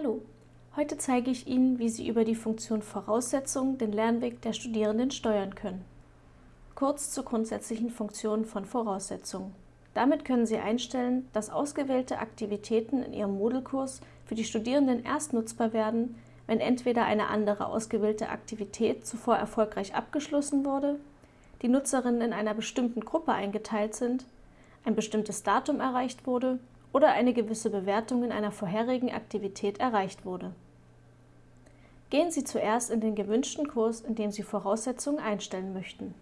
Hallo, heute zeige ich Ihnen, wie Sie über die Funktion Voraussetzungen den Lernweg der Studierenden steuern können. Kurz zur grundsätzlichen Funktion von Voraussetzungen. Damit können Sie einstellen, dass ausgewählte Aktivitäten in Ihrem Moodle-Kurs für die Studierenden erst nutzbar werden, wenn entweder eine andere ausgewählte Aktivität zuvor erfolgreich abgeschlossen wurde, die Nutzerinnen in einer bestimmten Gruppe eingeteilt sind, ein bestimmtes Datum erreicht wurde oder eine gewisse Bewertung in einer vorherigen Aktivität erreicht wurde. Gehen Sie zuerst in den gewünschten Kurs, in dem Sie Voraussetzungen einstellen möchten.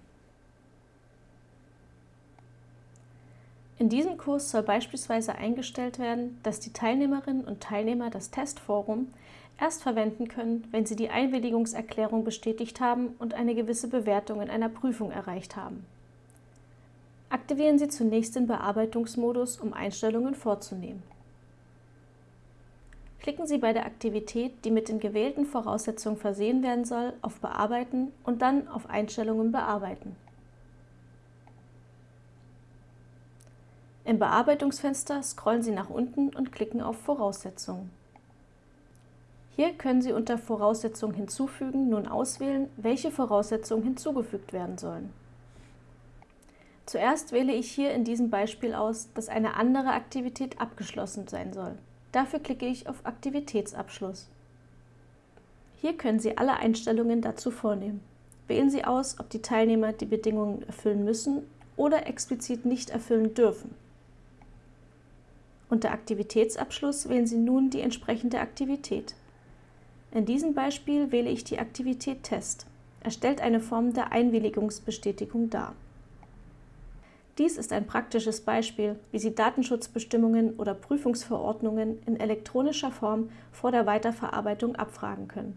In diesem Kurs soll beispielsweise eingestellt werden, dass die Teilnehmerinnen und Teilnehmer das Testforum erst verwenden können, wenn sie die Einwilligungserklärung bestätigt haben und eine gewisse Bewertung in einer Prüfung erreicht haben. Aktivieren Sie zunächst den Bearbeitungsmodus, um Einstellungen vorzunehmen. Klicken Sie bei der Aktivität, die mit den gewählten Voraussetzungen versehen werden soll, auf Bearbeiten und dann auf Einstellungen bearbeiten. Im Bearbeitungsfenster scrollen Sie nach unten und klicken auf Voraussetzungen. Hier können Sie unter Voraussetzungen hinzufügen nun auswählen, welche Voraussetzungen hinzugefügt werden sollen. Zuerst wähle ich hier in diesem Beispiel aus, dass eine andere Aktivität abgeschlossen sein soll. Dafür klicke ich auf Aktivitätsabschluss. Hier können Sie alle Einstellungen dazu vornehmen. Wählen Sie aus, ob die Teilnehmer die Bedingungen erfüllen müssen oder explizit nicht erfüllen dürfen. Unter Aktivitätsabschluss wählen Sie nun die entsprechende Aktivität. In diesem Beispiel wähle ich die Aktivität Test. Er stellt eine Form der Einwilligungsbestätigung dar. Dies ist ein praktisches Beispiel, wie Sie Datenschutzbestimmungen oder Prüfungsverordnungen in elektronischer Form vor der Weiterverarbeitung abfragen können.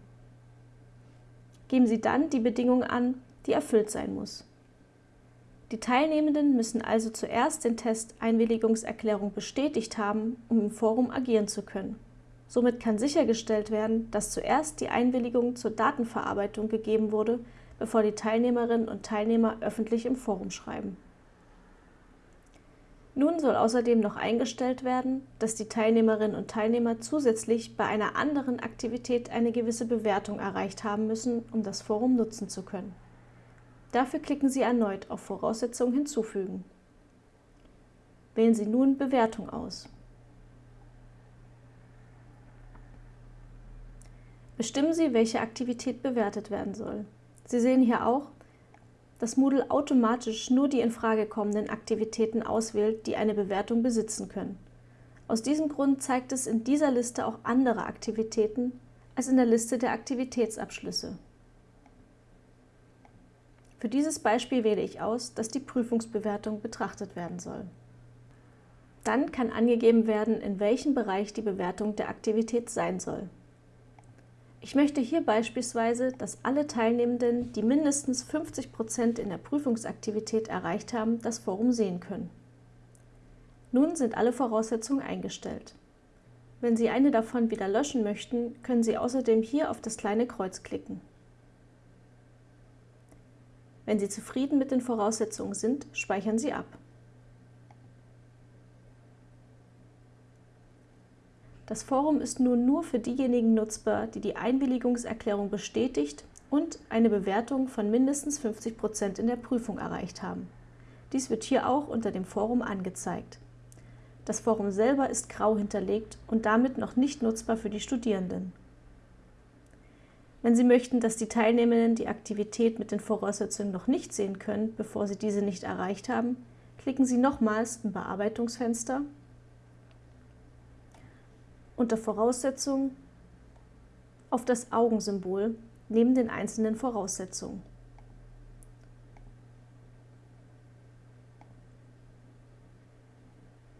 Geben Sie dann die Bedingung an, die erfüllt sein muss. Die Teilnehmenden müssen also zuerst den Test Einwilligungserklärung bestätigt haben, um im Forum agieren zu können. Somit kann sichergestellt werden, dass zuerst die Einwilligung zur Datenverarbeitung gegeben wurde, bevor die Teilnehmerinnen und Teilnehmer öffentlich im Forum schreiben. Nun soll außerdem noch eingestellt werden, dass die Teilnehmerinnen und Teilnehmer zusätzlich bei einer anderen Aktivität eine gewisse Bewertung erreicht haben müssen, um das Forum nutzen zu können. Dafür klicken Sie erneut auf Voraussetzungen hinzufügen. Wählen Sie nun Bewertung aus. Bestimmen Sie, welche Aktivität bewertet werden soll. Sie sehen hier auch, dass Moodle automatisch nur die in Frage kommenden Aktivitäten auswählt, die eine Bewertung besitzen können. Aus diesem Grund zeigt es in dieser Liste auch andere Aktivitäten als in der Liste der Aktivitätsabschlüsse. Für dieses Beispiel wähle ich aus, dass die Prüfungsbewertung betrachtet werden soll. Dann kann angegeben werden, in welchem Bereich die Bewertung der Aktivität sein soll. Ich möchte hier beispielsweise, dass alle Teilnehmenden, die mindestens 50 Prozent in der Prüfungsaktivität erreicht haben, das Forum sehen können. Nun sind alle Voraussetzungen eingestellt. Wenn Sie eine davon wieder löschen möchten, können Sie außerdem hier auf das kleine Kreuz klicken. Wenn Sie zufrieden mit den Voraussetzungen sind, speichern Sie ab. Das Forum ist nun nur für diejenigen nutzbar, die die Einwilligungserklärung bestätigt und eine Bewertung von mindestens 50 Prozent in der Prüfung erreicht haben. Dies wird hier auch unter dem Forum angezeigt. Das Forum selber ist grau hinterlegt und damit noch nicht nutzbar für die Studierenden. Wenn Sie möchten, dass die Teilnehmenden die Aktivität mit den Voraussetzungen noch nicht sehen können, bevor sie diese nicht erreicht haben, klicken Sie nochmals im Bearbeitungsfenster unter Voraussetzungen auf das Augensymbol neben den einzelnen Voraussetzungen.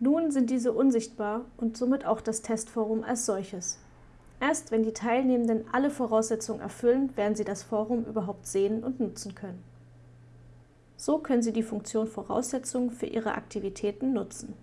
Nun sind diese unsichtbar und somit auch das Testforum als solches. Erst wenn die Teilnehmenden alle Voraussetzungen erfüllen, werden sie das Forum überhaupt sehen und nutzen können. So können Sie die Funktion Voraussetzungen für Ihre Aktivitäten nutzen.